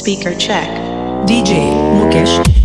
Speaker check. DJ Mukesh.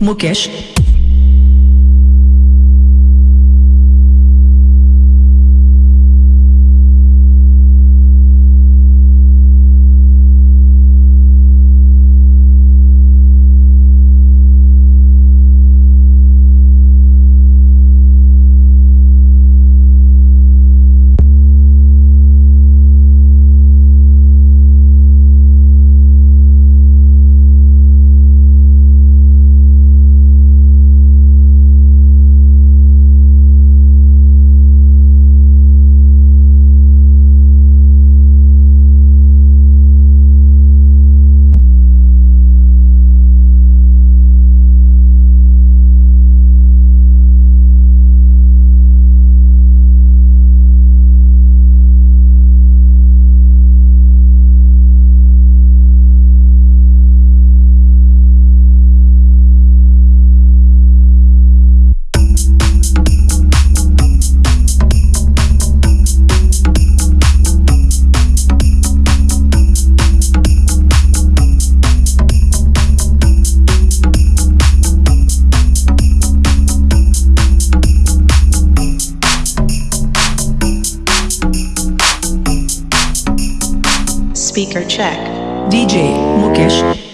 Mukesh. Speaker check. DJ Mukesh.